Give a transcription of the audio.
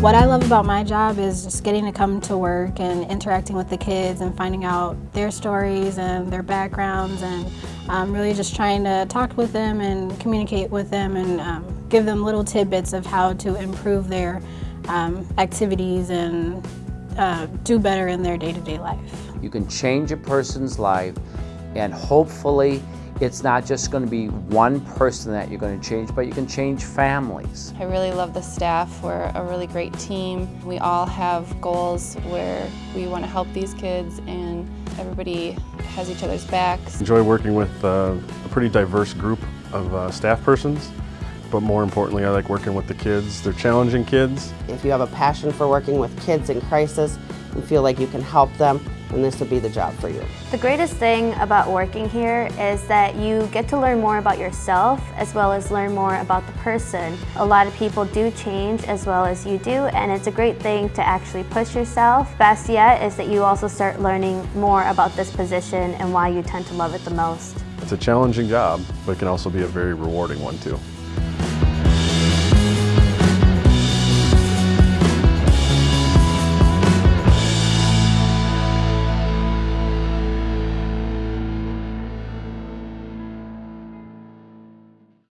What I love about my job is just getting to come to work and interacting with the kids and finding out their stories and their backgrounds and um, really just trying to talk with them and communicate with them and um, give them little tidbits of how to improve their um, activities and uh, do better in their day-to-day -day life. You can change a person's life and hopefully it's not just going to be one person that you're going to change, but you can change families. I really love the staff. We're a really great team. We all have goals where we want to help these kids and everybody has each other's backs. Enjoy working with uh, a pretty diverse group of uh, staff persons but more importantly I like working with the kids. They're challenging kids. If you have a passion for working with kids in crisis and feel like you can help them, then this would be the job for you. The greatest thing about working here is that you get to learn more about yourself as well as learn more about the person. A lot of people do change as well as you do and it's a great thing to actually push yourself. Best yet is that you also start learning more about this position and why you tend to love it the most. It's a challenging job, but it can also be a very rewarding one too.